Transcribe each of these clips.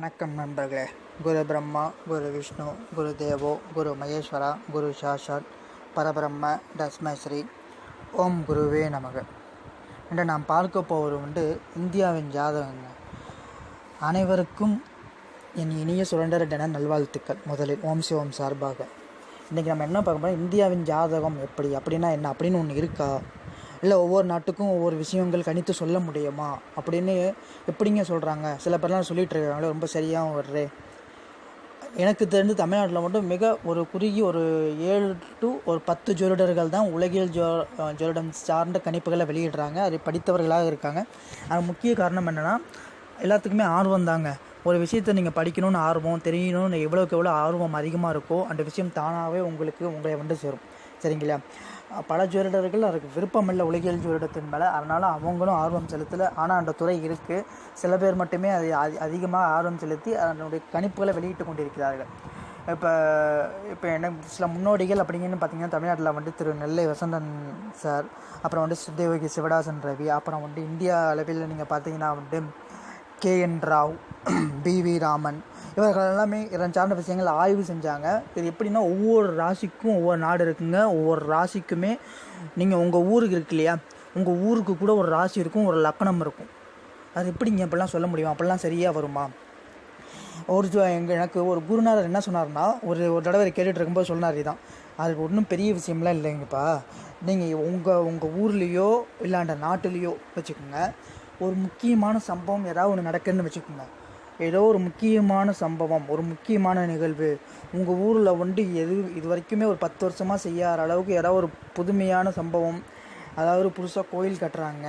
வணக்கம் நண்பர்களே. குரு பிரம்மா குரு விஷ்ணு குரு தேவோ குரு மகேஸ்வரா குரு சாஷாத் பரபிரம்ம தஸ்மஸ்ரீ. ஓம் குருவே நமக. இன்று நாம் பார்க்க போவது வந்து இந்தியாவின் ஜாதகங்க அனைவருக்கும் என் இனிய சுரண்டர தின நல்வாழ்த்துக்கள். முதலில் ஓம் சிவம் சார்பாக. இன்றைக்கி நம்ம என்ன பார்க்க போறோம்? இந்தியாவின் ஜாதகம் எப்படி? அப்படின்னா என்ன? அப்படின்னு ஒன்று இருக்கா? இல்லை ஒவ்வொரு நாட்டுக்கும் ஒவ்வொரு விஷயங்கள் கணித்து சொல்ல முடியுமா? அப்படின்னு எப்படிங்க சொல்கிறாங்க சில பேர்லாம் சொல்லிட்டு இருக்காங்களே ரொம்ப சரியாகவும் வர்றே. எனக்கு தெரிந்து தமிழ்நாட்டில் மட்டும் மிக ஒரு குறுகிய ஒரு ஏழு டு ஒரு பத்து ஜோதிடர்கள் தான் உலகியல் ஜோ ஜோதிடம் சார்ந்த கணிப்புகளை வெளியிடுறாங்க. அதை படித்தவர்களாக இருக்காங்க. அது முக்கிய காரணம் என்னென்னா எல்லாத்துக்குமே ஆர்வம் தாங்க. ஒரு விஷயத்தை நீங்கள் படிக்கணும்னு ஆர்வம் தெரியணும்னு எவ்வளோக்கு எவ்வளோ ஆர்வம் அதிகமாக இருக்கோ அந்த விஷயம் தானாகவே உங்களுக்கு உங்களை வந்து சேரும். சரிங்களா? பல ஜோதிடர்கள் அதுக்கு விருப்பம் இல்லை உலகியல் ஜோதிடத்தின் மேலே. அதனால் அவங்களும் ஆர்வம் செலுத்தலை. ஆனால் அந்த துறை இருக்குது சில பேர் மட்டுமே அதை அதி அதிகமாக ஆர்வம் செலுத்தி அதனுடைய கணிப்புகளை வெளியிட்டு கொண்டிருக்கிறார்கள். இப்போ இப்போ என்ன சில முன்னோடிகள் அப்படிங்கன்னு பார்த்தீங்கன்னா தமிழ்நாட்டில் வந்து திரு நெல்லை வசந்தன் சார் அப்புறம் வந்து சுத்தேவகி சிவடாசன் ரவி அப்புறம் வந்து இந்தியா அளவில் நீங்கள் பார்த்தீங்கன்னா வந்து K N Rao B V Raman இவர்கள் எல்லாமே இரண்டு சார்ந்த விஷயங்கள் ஆய்வு செஞ்சாங்க. இது எப்படின்னா ஒவ்வொரு ராசிக்கும் ஒவ்வொரு நாடு இருக்குங்க. ஒவ்வொரு ராசிக்குமே நீங்கள் உங்கள் ஊருக்கு இருக்கு இல்லையா? உங்கள் ஊருக்கு கூட ஒரு ராசி இருக்கும் ஒரு லக்கணம் இருக்கும். அது எப்படிங்க அப்படிலாம் சொல்ல முடியும்? அப்படிலாம் சரியாக வருமா? ஒரு எங்கள் எனக்கு ஒரு குருநாதர் என்ன சொன்னார்னா ஒரு ஒரு தடவை கேட்டுட்டு இருக்கும்போது சொன்னார் தான் அது ஒன்றும் பெரிய விஷயம்லாம் இல்லைங்கப்பா. நீங்கள் உங்கள் உங்கள் ஊர்லேயோ இல்லாண்ட நாட்டுலேயோ வச்சுக்கோங்க. ஒரு முக்கியமான சம்பவம் ஏதாவது ஒன்று நடக்குதுன்னு வச்சுக்கோங்க. ஏதோ ஒரு முக்கியமான சம்பவம் ஒரு முக்கியமான நிகழ்வு. உங்கள் ஊரில் வந்து எது இது வரைக்குமே ஒரு பத்து வருஷமாக செய்யாத அளவுக்கு ஏதாவது ஒரு புதுமையான சம்பவம் அதாவது புதுசாக கோயில் கட்டுறாங்க.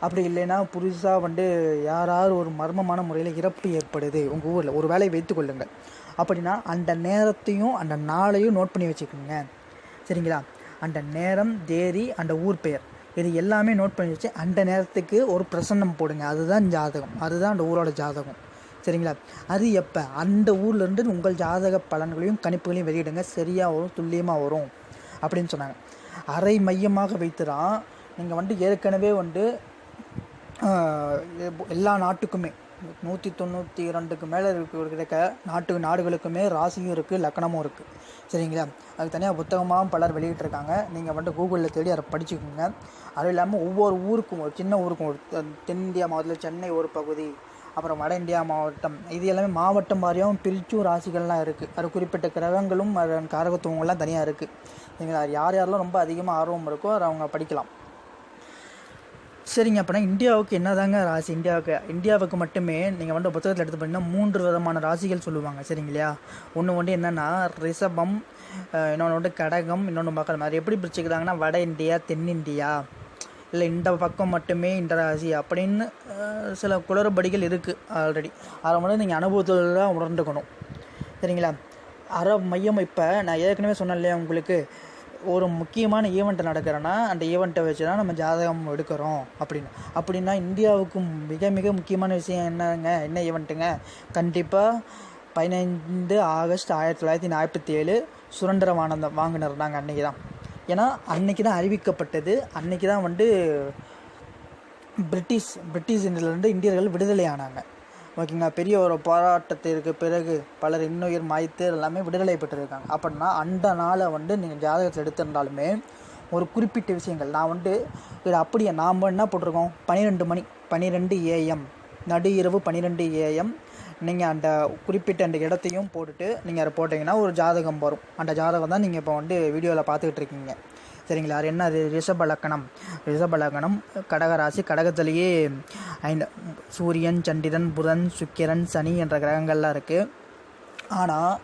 அப்படி இல்லைன்னா புதுசாக வந்து யாராவது ஒரு மர்மமான முறையில் இறப்பு ஏற்படுது உங்கள் ஊரில். ஒரு வேலையை வைத்து கொள்ளுங்கள். அப்படின்னா அந்த நேரத்தையும் அந்த நாளையும் நோட் பண்ணி வச்சுக்கோங்க. சரிங்களா? அந்த நேரம் தேதி அந்த ஊர் பெயர். இது எல்லாமே நோட் பண்ணி வச்சு அந்த நேரத்துக்கு ஒரு பிரசன்னம் போடுங்க. அதுதான் ஜாதகம். அதுதான் அந்த ஊரோட ஜாதகம். சரிங்களா அது எப்போ? அந்த ஊர்லேருந்து உங்கள் ஜாதக பலன்களையும் கணிப்புகளையும் வெளியிடுங்க. சரியாக வரும் துல்லியமாக வரும் அப்படின்னு சொன்னாங்க. அரை மையமாக வைத்து தான் நீங்கள் வந்து ஏற்கனவே வந்து எல்லா நாட்டுக்குமே நூற்றி தொண்ணூற்றி ரெண்டுக்கு மேலே இருக்க நாட்டு நாடுகளுக்குமே ராசியும் இருக்குது லக்கணமும் இருக்குது சரிங்களா? அதுக்கு தனியாக புத்தகமாகவும் பலர் வெளியிட்டிருக்காங்க. நீங்கள் வந்து கூகுளில் தேடி அதை படிச்சுக்கோங்க. அதுவும் இல்லாமல் ஒவ்வொரு ஊருக்கும் ஒரு சின்ன ஊருக்கும் ஒரு தென்னிந்தியா மாவட்டத்தில் சென்னை ஒரு பகுதி அப்புறம் வட இந்தியா மாவட்டம். இது எல்லாமே மாவட்டம் வாரியாகவும் பிரிச்சும் ராசிகள்லாம் இருக்குது அது குறிப்பிட்ட கிரகங்களும் அதன் காரகத்துவங்கள்லாம் தனியாக இருக்குது சரிங்களா யார் யாரெல்லாம் ரொம்ப அதிகமாக ஆர்வம் இருக்கோ அதை அவங்க படிக்கலாம். சரிங்க அப்படின்னா இந்தியாவுக்கு என்ன தாங்க ராசி? இந்தியாவுக்கு இந்தியாவுக்கு மட்டுமே நீங்கள் வந்து புத்தகத்தில் எடுத்து பார்த்தீங்கன்னா மூன்று விதமான ராசிகள் சொல்லுவாங்க. சரிங்களா? ஒன்று வந்து என்னென்னா ரிஷபம் இன்னொன்று வந்து கடகம் இன்னொன்று மக்கள் அது எப்படி பிரிச்சுக்கிறாங்கன்னா வட இந்தியா தென்னிந்தியா. இல்லை இந்த பக்கம் மட்டுமே இந்த ராசி அப்படின்னு சில குளறுபடிகள் இருக்குது ஆல்ரெடி அதை மட்டும் நீங்கள் அனுபவத்தில் தான் உணர்ந்துக்கணும். சரிங்களா? அற மையம் இப்போ நான் ஏற்கனவே சொன்னேன் இல்லையா உங்களுக்கு? ஒரு முக்கியமான ஈவெண்ட் நடக்கிறேன்னா அந்த ஈவெண்ட்டை வச்சு தான் நம்ம ஜாதகம் எடுக்கிறோம் அப்படின்னு. அப்படின்னா இந்தியாவுக்கு மிக மிக முக்கியமான விஷயம் என்னங்க? என்ன ஈவெண்ட்டுங்க கண்டிப்பாக பதினைந்து ஆகஸ்ட் ஆயிரத்தி தொள்ளாயிரத்தி நாற்பத்தி ஏழு சுதந்திரம் வாங்கினர் நாங்கள் அன்றைக்கி தான் ஏன்னா அன்றைக்கி தான் அறிவிக்கப்பட்டது. அன்றைக்கி தான் வந்து பிரிட்டிஷ் பிரிட்டிஷ் இந்தியிலேருந்து இந்தியர்கள் விடுதலை ஆனாங்க. ஓகேங்களா? பெரிய ஒரு போராட்டத்திற்கு பிறகு பலர் இன்னுயிர் மாய்த்து எல்லாமே விடுதலை பெற்றிருக்காங்க. அப்படின்னா அந்த நாளை வந்து நீங்கள் ஜாதகத்தில் எடுத்திருந்தாலுமே ஒரு குறிப்பிட்ட விஷயங்கள். நான் வந்து இது அப்படியே நாம் என்ன போட்டிருக்கோம்? பன்னிரெண்டு மணி பன்னிரெண்டு ஏஎம் நடு இரவு பன்னிரெண்டு ஏஎம் நீங்கள் அந்த குறிப்பிட்ட அந்த இடத்தையும் போட்டுட்டு நீங்கள் அதை போட்டிங்கன்னா ஒரு ஜாதகம் வரும். அந்த ஜாதகம் தான் நீங்கள் இப்போ வந்து வீடியோவில் பார்த்துக்கிட்டு இருக்கீங்க. சரிங்களா? அது என்ன? அது ரிஷப லக்கணம். ரிஷப லக்கணம் கடகராசி கடகத்திலேயே ஐந்து சூரியன் சண்டிரன் புதன் சுக்கிரன் சனி என்ற கிரகங்கள்லாம் இருக்குது ஆனால்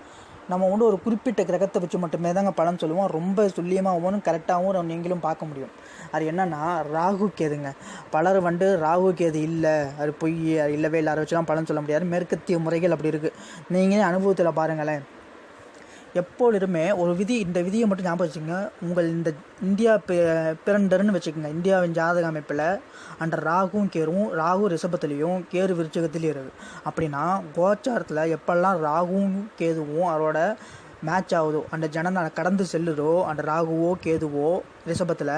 நம்ம வந்து ஒரு குறிப்பிட்ட கிரகத்தை வச்சு மட்டுமே தாங்க பலன் சொல்லுவோம். ரொம்ப துல்லியமாகவும் கரெக்டாகவும் நீங்களும் பார்க்க முடியும். அது என்னென்னா ராகு கேதுங்க. பலர் வந்து ராகு கேது இல்லை அது பொய் இல்லவே இல்லை அதை வச்சுலாம் பலன் சொல்ல முடியாது. மேற்கத்திய முறைகள் அப்படி இருக்குது நீங்களே அனுபவத்தில் பாருங்களேன். எப்பொழுதுமே ஒரு விதி இந்த விதியை மட்டும் ஞாபகம் வச்சுக்கோங்க. உங்கள் இந்த இந்தியா பிறண்டர்னு வச்சுக்கோங்க. இந்தியாவின் ஜாதக அமைப்பில் அந்த ராகுவும் கேரும் ராகு ரிஷபத்துலேயும் கேரு விருச்சகத்துலேயும் இருக்குது அப்படின்னா கோச்சாரத்தில் எப்பெல்லாம் ராகுவும் கேதுவும் அவரோட மேட்ச் ஆகுதோ அந்த ஜனநாள் கடந்து செல்லுதோ அந்த ராகுவோ கேதுவோ ரிஷபத்தில்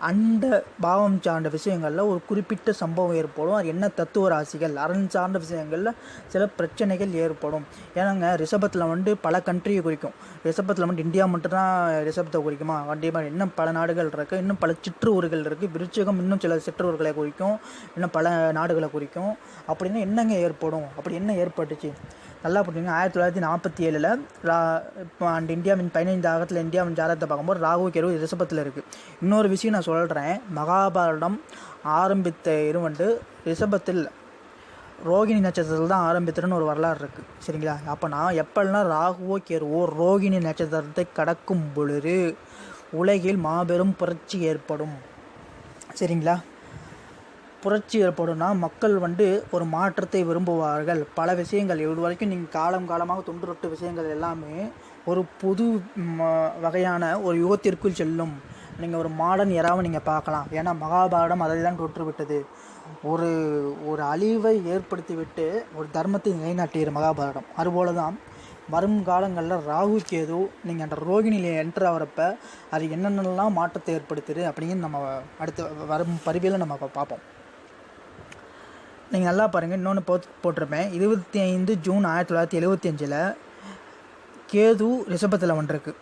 அந்த பாவம் சார்ந்த விஷயங்களில் ஒரு குறிப்பிட்ட சம்பவம் ஏற்படும். அது என்ன தத்துவ ராசிகள்? அரண் சார்ந்த விஷயங்களில் சில பிரச்சனைகள் ஏற்படும். ஏன்னாங்க ரிஷபத்தில் வந்து பல கண்ட்ரியை குறிக்கும். ரிஷபத்தில் வந்து இந்தியா மட்டும்தான் ரிஷபத்தை குறிக்குமா? கண்டிப்பாக இன்னும் பல நாடுகள் இருக்குது இன்னும் பல சிற்றூர்கள் இருக்குது விருச்சகம் இன்னும் சில சிற்றூர்களை குறிக்கும். இன்னும் பல நாடுகளை குறிக்கும். அப்படின்னு என்னங்க ஏற்படும்? அப்படி என்ன ஏற்பட்டுச்சு? நல்லா புரிஞ்சுங்க ஆயிரத்தி தொள்ளாயிரத்தி நாற்பத்தி ஏழில் ரா இப்போ அண்ட் இந்தியாவின் பதினைந்து ஆகத்தில் இந்தியாவின் ஜாதகத்தை பார்க்கும்போது ராகு கேரு ரிஷபத்தில் இருக்குது இன்னொரு விஷயம் நான் சொல்கிறேன் மகாபாரதம் ஆரம்பித்த இருவண்டு ரிஷபத்தில் ரோகிணி நட்சத்திரத்தில் தான் ஆரம்பித்ததுன்னு ஒரு வரலாறு இருக்குது சரிங்களா? அப்போ நான் எப்பெல்லாம் ராகுவோ கேருவோ ரோகிணி நட்சத்திரத்தை கடக்கும் பொழுது உலகில் மாபெரும் புரட்சி ஏற்படும். சரிங்களா? புரட்சி ஏற்படும்னா மக்கள் வந்து ஒரு மாற்றத்தை விரும்புவார்கள். பல விஷயங்கள் இது வரைக்கும் நீங்கள் காலம் காலமாக தொன்றுரொட்டு விஷயங்கள் எல்லாமே ஒரு புது ம- வகையான ஒரு யுகத்திற்குள் செல்லும். நீங்கள் ஒரு மாடர்ன் எராவை நீங்கள் பார்க்கலாம். ஏன்னா மகாபாரதம் அதை தான் தொற்றுவிட்டது. ஒரு ஒரு அழிவை ஏற்படுத்திவிட்டு ஒரு தர்மத்தை நிலைநாட்டியது மகாபாரதம். அதுபோல தான் வரும் காலங்களில் ராகு கேது நீங்கள் அந்த ரோகிணியில் என்டர் ஆகிறப்ப அது என்னென்னலாம் மாற்றத்தை ஏற்படுத்துது அப்படின்னு நம்ம அடுத்த வரும் பருவியில் நம்ம பார்ப்போம். நீங்கள் நல்லா பாருங்கள் இன்னொன்று போ போட்டிருப்பேன். இருபத்தி ஐந்து ஜூன் ஆயிரத்தி தொள்ளாயிரத்தி எழுபத்தி அஞ்சில் கேது ரிஷபத்தில் வந்திருக்கு.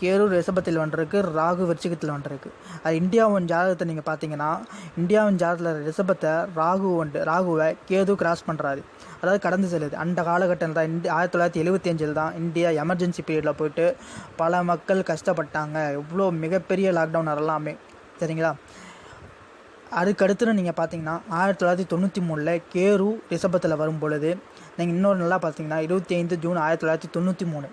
கேது ரிஷபத்தில் வந்திருக்கு ராகு விருச்சிகத்தில் வந்திருக்கு. அது இந்தியாவின் ஜாதகத்தை நீங்கள் பார்த்தீங்கன்னா இந்தியாவின் ஜாதகத்தில் ரிஷபத்தை ராகு வந்து ராகுவை கேது கிராஸ் பண்ணுறாரு அதாவது கடந்து செல்லுது. அந்த காலகட்டத்தில் தான் இந்தி ஆயிரத்தி தொள்ளாயிரத்தி எழுபத்தி அஞ்சில் தான் இந்தியா எமர்ஜென்சி பீரியடில் போயிட்டு பல மக்கள் கஷ்டப்பட்டாங்க. இவ்வளோ மிகப்பெரிய லாக்டவுன் எல்லாமே சரிங்களா? அதுக்கடுத்து நீங்கள் பார்த்தீங்கன்னா ஆயிரத்தி தொள்ளாயிரத்தி தொண்ணூற்றி மூணில் கேரு ரிஷபத்தில் வரும் பொழுது நீங்கள் இன்னொரு நல்லா பார்த்தீங்கன்னா இருபத்தி ஐந்து ஜூன் ஆயிரத்தி தொள்ளாயிரத்தி தொண்ணூற்றி மூணு.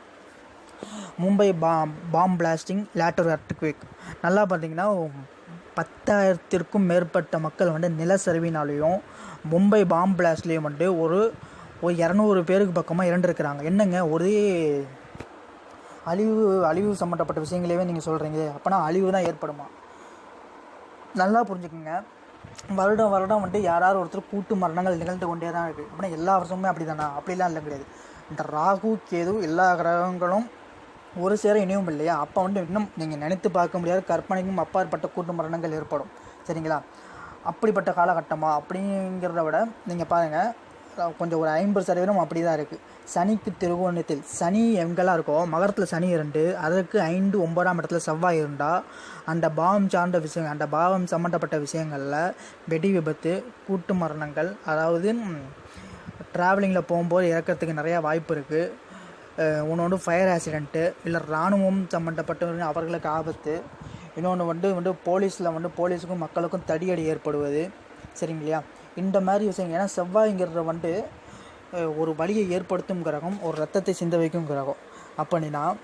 Mumbai bomb bomb blasting later earthquake நல்லா பார்த்தீங்கன்னா பத்தாயிரத்திற்கும் மேற்பட்ட மக்கள் வந்து நிலச்சரிவினாலேயும் மும்பை பாம் பிளாஸ்ட்லேயும் வந்து ஒரு ஒரு இரநூறு பேருக்கு பக்கமாக இறந்துருக்கிறாங்க. என்னங்க? ஒரே அழிவு அழிவு சம்மந்தப்பட்ட விஷயங்களையே நீங்கள் சொல்கிறீங்க அப்போனா அழிவு தான் ஏற்படுமா? நல்லா புரிஞ்சுக்குங்க. வருடம் வருடம் வந்துட்டு யாராவது ஒருத்தர் கூட்டு மரணங்கள் நிகழ்ந்து கொண்டே தான் இருக்குது அப்படின்னா எல்லா வருஷமுமே அப்படி தானா அப்படிலாம் இல்லை கிடையாது. இந்த ராகு கேது எல்லா கிரகங்களும் ஒரு சேர இணையும் இல்லையா? அப்போ வந்து இன்னும் நீங்கள் நினைத்து பார்க்க முடியாத கற்பனைக்கும் அப்பாற்பட்ட கூட்டு மரணங்கள் ஏற்படும். சரிங்களா? அப்படிப்பட்ட காலகட்டமாக அப்படிங்கிறத விட நீங்கள் பாருங்கள் கொஞ்சம் ஒரு ஐம்பது சதவீதம் அப்படி தான் இருக்குது சனிக்கு திருவோணத்தில் சனி எங்கெல்லாம் இருக்கோ மகரத்தில் சனி இரண்டு அதற்கு ஐந்து ஒன்பதாம் இடத்துல செவ்வாய் இருந்தால் அந்த பாவம் சார்ந்த விஷயம் அந்த பாவம் சம்மந்தப்பட்ட விஷயங்களில் வெடி விபத்து கூட்டு மரணங்கள் அதாவது ட்ராவலிங்கில் போகும்போது இறக்கிறதுக்கு நிறையா வாய்ப்பு இருக்குது இன்னொன்று ஃபயர் ஆக்சிடெண்ட்டு இல்லை இராணுவம் சம்மந்தப்பட்ட அவர்களுக்கு ஆபத்து. இன்னொன்று வந்து வந்து போலீஸில் வந்து போலீஸுக்கும் மக்களுக்கும் தடியடி ஏற்படுவது. சரிங்களா? இந்த மாதிரி விஷயம் ஏன்னா செவ்வாய்ங்கிறத வந்து ஒரு வழியை ஏற்படுத்தும் கிரகம் ஒரு ரத்தத்தை சிந்த வைக்கும் கிரகம். அப்படின்னா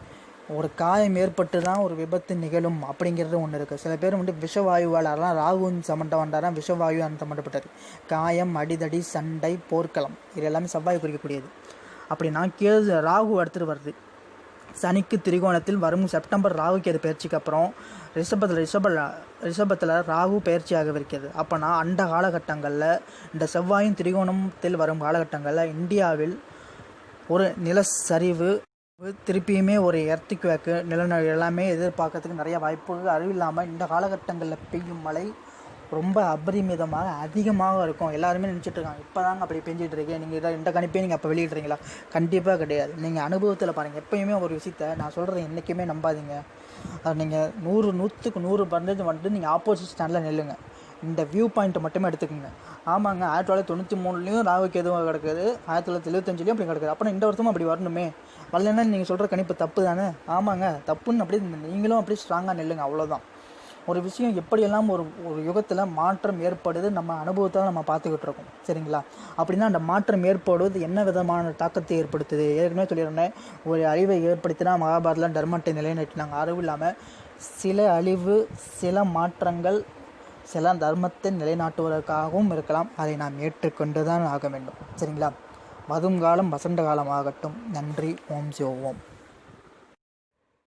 ஒரு காயம் ஏற்பட்டு தான் ஒரு விபத்து நிகழும் அப்படிங்கிறது ஒன்று இருக்குது சில பேர் வந்து விஷவாயுவாளர்லாம் அதெல்லாம் ராகுவின் சம்மந்தம் விஷவாயு அந்த சம்மந்தப்பட்டது காயம் அடிதடி சண்டை போர்க்களம் இது எல்லாமே செவ்வாய் குறிக்கக்கூடியது. அப்படின்னா கேது ராகு எடுத்துகிட்டு வருது. சனிக்கு திரிகோணத்தில் வரும் செப்டம்பர் ராகு கேது பயிற்சிக்கு அப்புறம் ரிஷபத்தில் ரிஷப ரிஷபத்தில் ராகு பயிற்சி ஆகவிருக்கிறது அப்போனா அந்த காலகட்டங்களில் இந்த செவ்வாயின் திரிகோணத்தில் வரும் காலகட்டங்களில் இந்தியாவில் ஒரு நிலச்சரிவு திருப்பியுமே ஒரு எர்த்துக்குவேக்கு நிலநடு எல்லாமே எதிர்பார்க்கறதுக்கு நிறைய வாய்ப்புகள். அறிவில்லாமல் இந்த காலகட்டங்களில் பெய்யும் மழை ரொம்ப அபரிமிதமாக அதிகமாக இருக்கும். எல்லாருமே நினச்சிட்ருக்காங்க இப்போ தாங்க அப்படி பெஞ்சிட்டு இருக்கேன் நீங்கள் இதை இந்த கணிப்பே நீங்கள் அப்போ வெளியிடுறீங்களா? கண்டிப்பாக கிடையாது. நீங்கள் அனுபவத்தில் பாருங்கள் எப்பயுமே ஒரு விஷயத்த நான் சொல்கிறத என்றைக்குமே நம்பாதீங்க. அது நீங்கள் நூறு நூற்றுக்கு நூறு பர்சன்டேஜ் வந்துட்டு நீங்கள் ஆப்போசிட் ஸ்டாண்டில் நில்லுங்க. இந்த வியூ பாயிண்ட்டை மட்டுமே எடுத்துக்கோங்க. ஆமாங்க ஆயிரத்தி தொள்ளாயிரத்தி தொண்ணூற்றி மூணுலேயும் ராகுக்கு எதுவும் கிடக்குது ஆயிரத்தி தொள்ளாயிரத்தி எழுபத்தஞ்சிலையும் அப்படி கிடக்குது. அப்புறம் இந்த வருஷமும் அப்படி வரணுமே. வரலன்னா நீங்கள் சொல்கிற கணிப்பு தப்பு தானே? ஆமாங்க தப்புன்னு அப்படி நீங்களும் அப்படி ஸ்ட்ராங்காக நில்லுங்க அவ்வளோதான் ஒரு விஷயம் எப்படியெல்லாம் ஒரு ஒரு யுகத்தில் மாற்றம் ஏற்படுது நம்ம அனுபவத்தில் நம்ம பார்த்துக்கிட்டு இருக்கோம் சரிங்களா? அப்படின்னா அந்த மாற்றம் ஏற்படுவது என்ன விதமான தாக்கத்தை ஏற்படுத்துது? ஏற்கனவே சொல்லியிருந்தேன் ஒரு அழிவை ஏற்படுத்தினா மகாபாரதில் தர்மத்தை நிலைநாட்டினாங்க அறிவு இல்லாமல் சில அழிவு சில மாற்றங்கள் சில தர்மத்தை நிலைநாட்டுவதற்காகவும் இருக்கலாம். அதை நாம் ஏற்றுக்கொண்டு தான் ஆக வேண்டும். சரிங்களா? வரும் காலம் வசந்த காலம் ஆகட்டும் நன்றி. ஓம் சிவ ஓம்.